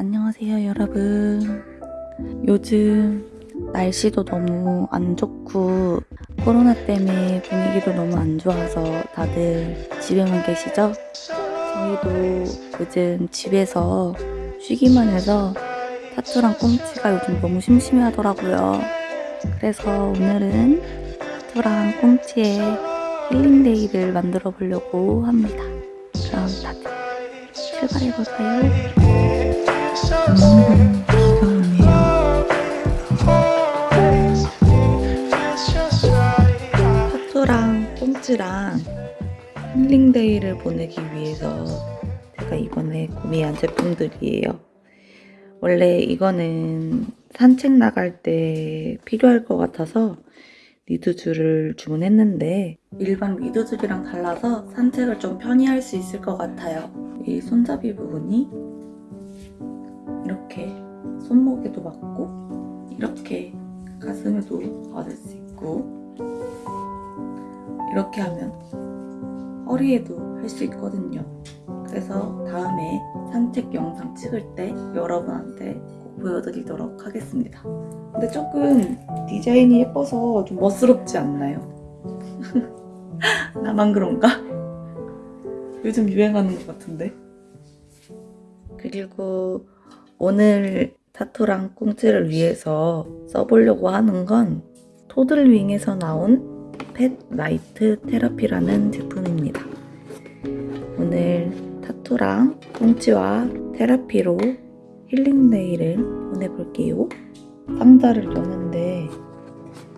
안녕하세요 여러분 요즘 날씨도 너무 안 좋고 코로나 때문에 분위기도 너무 안 좋아서 다들 집에만 계시죠? 저희도 요즘 집에서 쉬기만 해서 타투랑 꽁치가 요즘 너무 심심해 하더라고요 그래서 오늘은 타투랑 꽁치의 힐링데이를 만들어 보려고 합니다 그럼 다들 출발해볼까요? 타투랑 꽁치랑 힐링데이를 보내기 위해서 제가 이번에 구매한 제품들이에요. 원래 이거는 산책 나갈 때 필요할 것 같아서 리드줄을 주문했는데 일반 리드줄이랑 달라서 산책을 좀 편히 할 수 있을 것 같아요. 이 손잡이 부분이 이렇게 손목에도 맞고 이렇게 가슴에도 맞을 수 있고 이렇게 하면 허리에도 할 수 있거든요. 그래서 다음에 산책 영상 찍을 때 여러분한테 꼭 보여드리도록 하겠습니다. 근데 조금 디자인이 예뻐서 좀 멋스럽지 않나요? 나만 그런가? 요즘 유행하는 것 같은데. 그리고 오늘 타투랑 꽁치를 위해서 써보려고 하는 건 토들윙에서 나온 Pet Light Therapy라는 제품입니다. 오늘 타투랑 꽁치와 테라피로 힐링 day를 보내볼게요. 상자를 여는데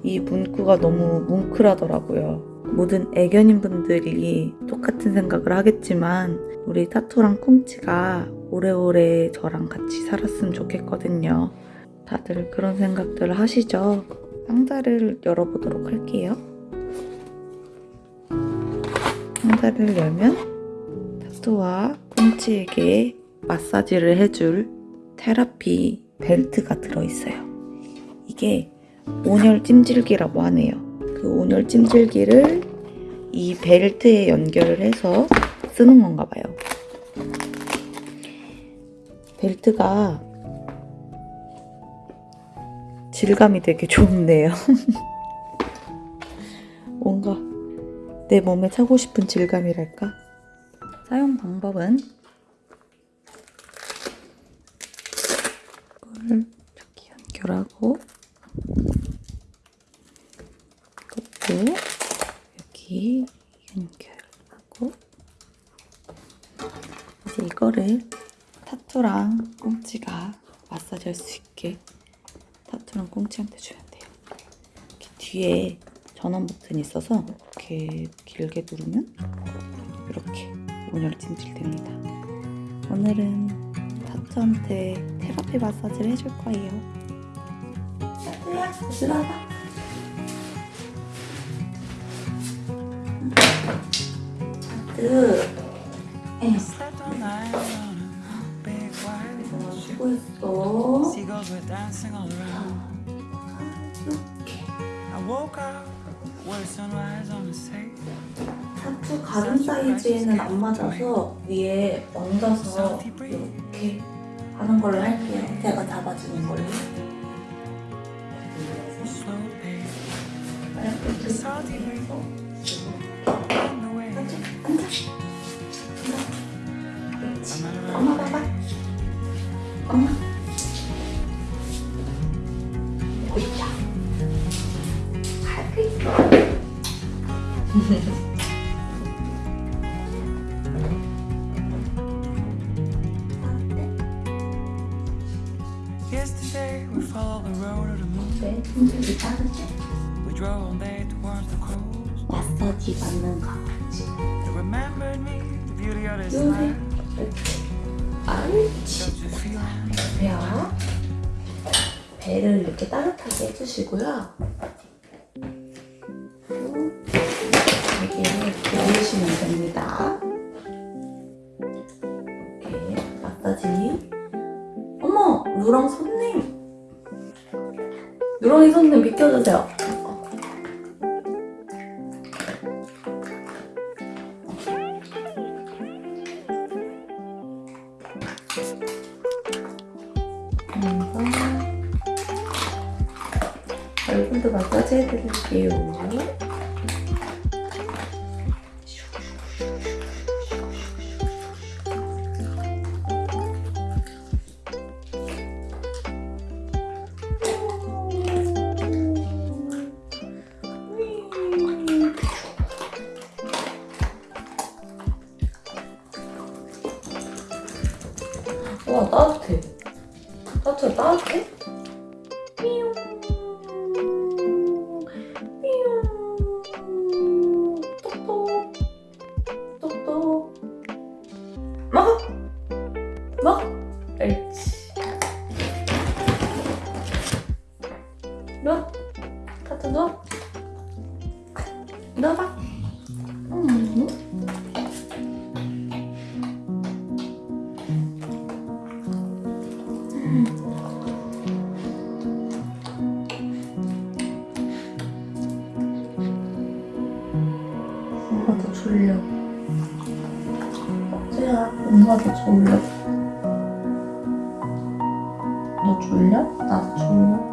이 문구가 너무 뭉클하더라고요. 모든 애견인 분들이 똑같은 생각을 하겠지만 우리 타투랑 꽁치가 오래오래 저랑 같이 살았으면 좋겠거든요. 다들 그런 생각들 하시죠? 상자를 열어보도록 할게요. 상자를 열면 타투와 꽁치에게 마사지를 해줄 테라피 벨트가 들어있어요. 이게 온열 찜질기라고 하네요. 그 온열 찜질기를 이 벨트에 연결을 해서 쓰는 건가 봐요. 벨트가 질감이 되게 좋네요. 뭔가 내 몸에 차고 싶은 질감이랄까? 사용 방법은 이걸 이렇게 연결하고 이것도 여기 연결하고 이제 이거를 타투랑 꽁치가 마사지 할 수 있게 타투랑 꽁치한테 주면 돼요. 이렇게 뒤에 전원 버튼이 있어서 이렇게 길게 누르면 이렇게 온열 찜질됩니다. 오늘은 타투한테 테라피 마사지를 해줄 거예요. 타투야, 들어봐. 타투. Seagulls were dancing all around. I woke up, where sunrise on the sea. 타투 가슴 사이즈에는 안 맞아서 위에 얹어서 이렇게 하는 걸로 할게요. 제가 잡아주는 걸로. 이렇게. 앉아, 앉아. 마사지 받는 거. 요새. 이렇게 feel 배요. 배를 이렇게 따뜻하게 해주시고요. 되게 누르시면 됩니다. 이렇게 마사지. 어머, 누렁 손님. 누렁이 손님 비켜주세요. 너 졸려? 나도 졸려.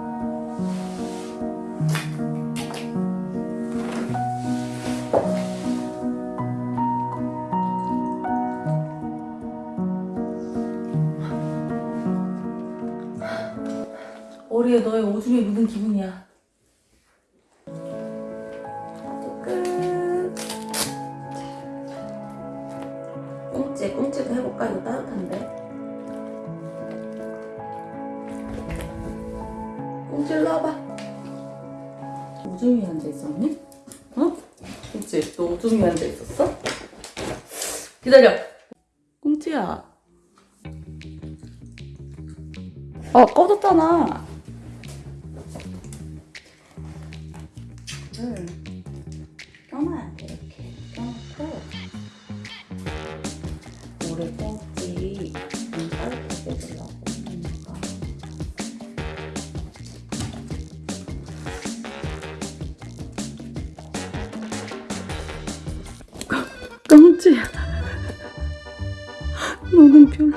머리에 너의 오줌이 묻은 기분이야. 오줌이 앉아 있었니? 어? 꽁찌, 너 오줌이 앉아 있었어? 기다려. 꽁찌야. 어, 꺼졌잖아. 물에 꽁지 꽁지야 너는 별로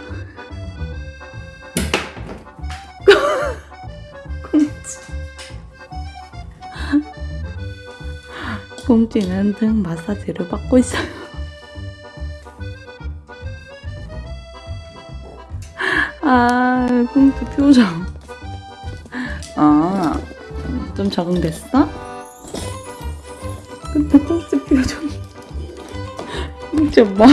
꽁지 꽁지는 등 마사지를 받고 있어요 아, 꽁트 표정. 아, 좀 적응됐어? 꽁트 표정이. 진짜 마,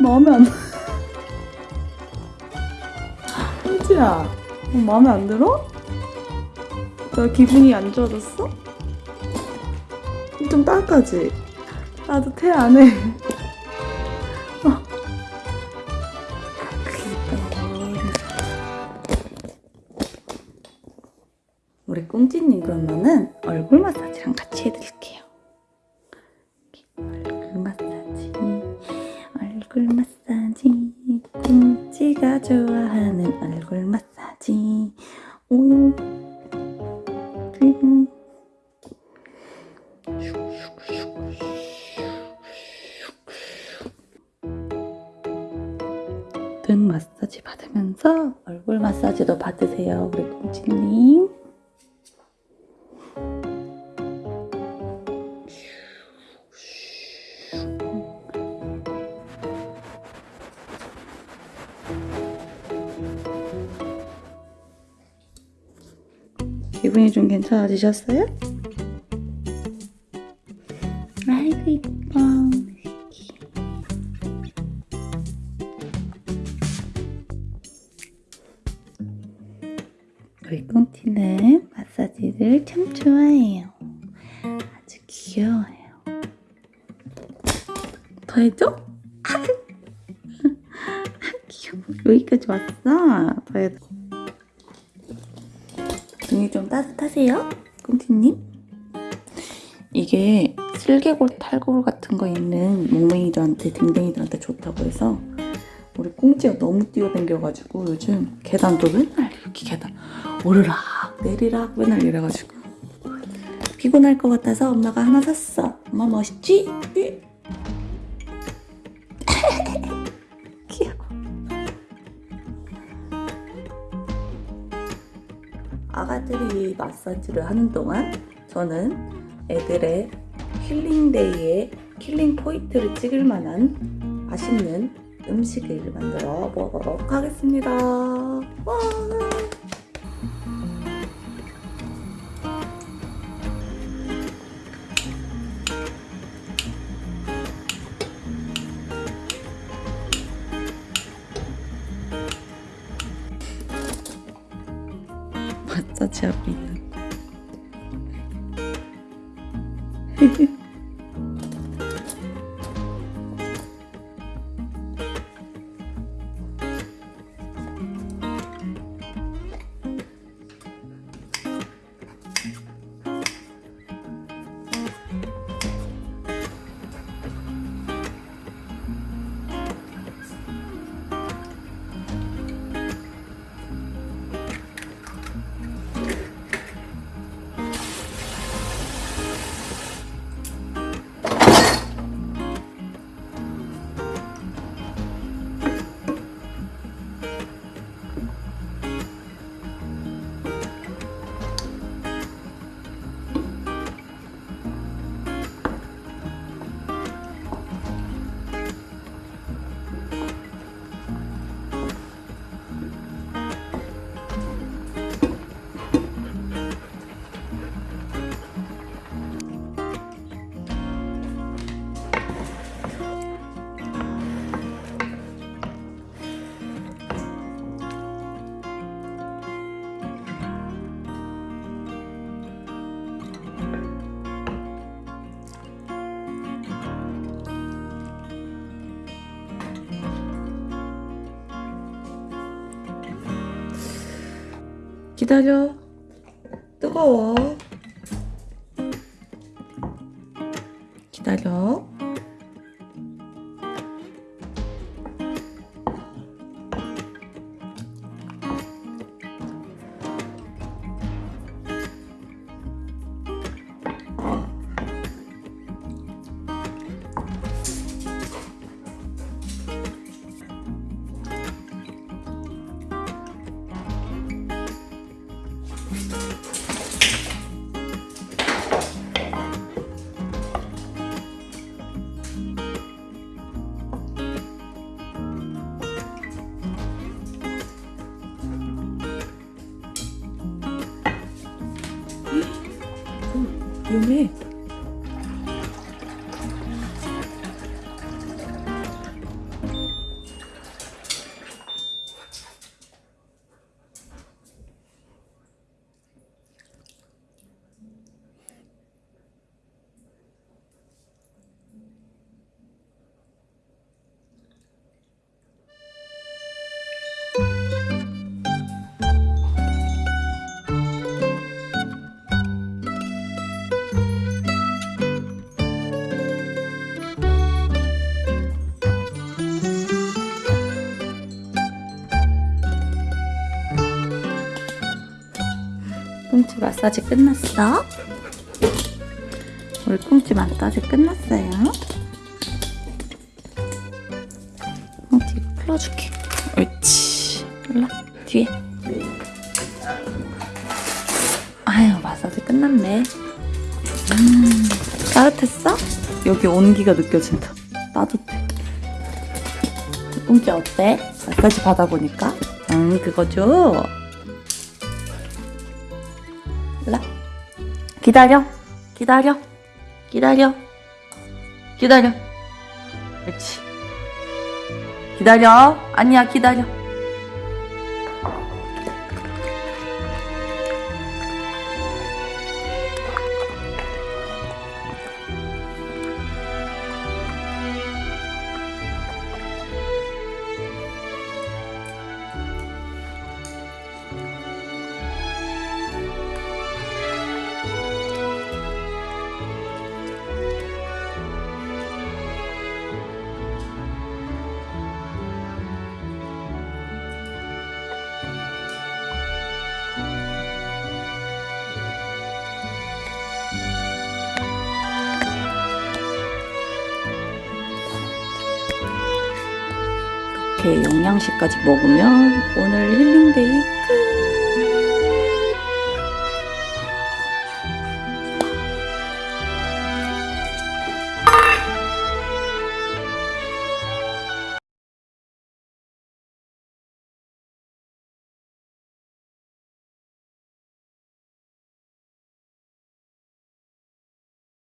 마, 마음에 안, 어, 마음에 안 들어? 너 기분이 안 좋아졌어? 좀 따뜻하지? 따뜻해, 안 해? 우리 꽁지님 그러면은 얼굴 마사지랑 같이 해드릴게요. 등 마사지 받으면서 얼굴 마사지도 받으세요, 우리 꽁지님. 기분이 좀 괜찮아지셨어요? 아이고 이뻐 마사지를 참 좋아해요 아주 귀여워요 더 해줘? 아, 귀여워 여기까지 왔어 더 해줘 등이 좀 따뜻하세요? 꽁티님? 이게 슬개골, 탈골 같은 거 있는 몽맹이들한테, 댕댕이들한테 좋다고 해서 우리 꽁지가 너무 뛰어댕겨가지고 요즘 계단도 맨날 이렇게 계단 오르락 내리락 맨날 이래가지고. 피곤할 것 같아서 엄마가 하나 샀어. 엄마 멋있지? 예. 귀여워. 아가들이 마사지를 하는 동안 저는 애들의 힐링데이의 힐링 포인트를 찍을 만한 맛있는 음식을 만들어 먹으러 가겠습니다. 와. 마 기다려. 뜨거워. 꽁치 마사지 끝났어? 우리 꽁치 마사지 끝났어요. 이거 풀어줄게. 옳지. 일로 와, 뒤에. 아유 마사지 끝났네. 음, 따뜻했어? 여기 온기가 느껴진다. 따뜻해. 꽁치 어때? 마사지 받아보니까? 응 그거죠? 기다려. 기다려. 기다려. 기다려. 그렇지. 기다려. 아니야 기다려 이렇게 영양식까지 먹으면 오늘 힐링데이 끝!